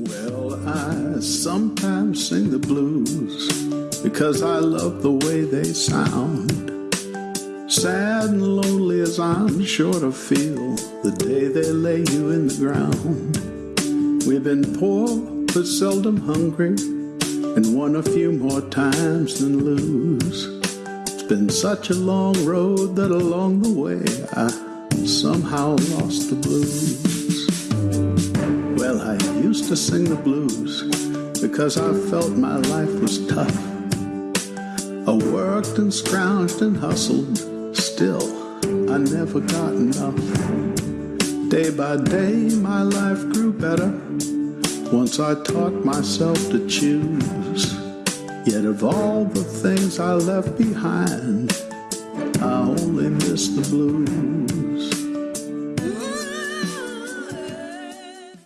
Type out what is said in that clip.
Well, I sometimes sing the blues because I love the way they sound. Sad and lonely as I'm sure to feel the day they lay you in the ground. We've been poor but seldom hungry and won a few more times than lose. It's been such a long road that along the way I somehow lost the blues. To sing the blues because I felt my life was tough. I worked and scrounged and hustled, still, I never got enough. Day by day, my life grew better once I taught myself to choose. Yet, of all the things I left behind, I only miss the blues.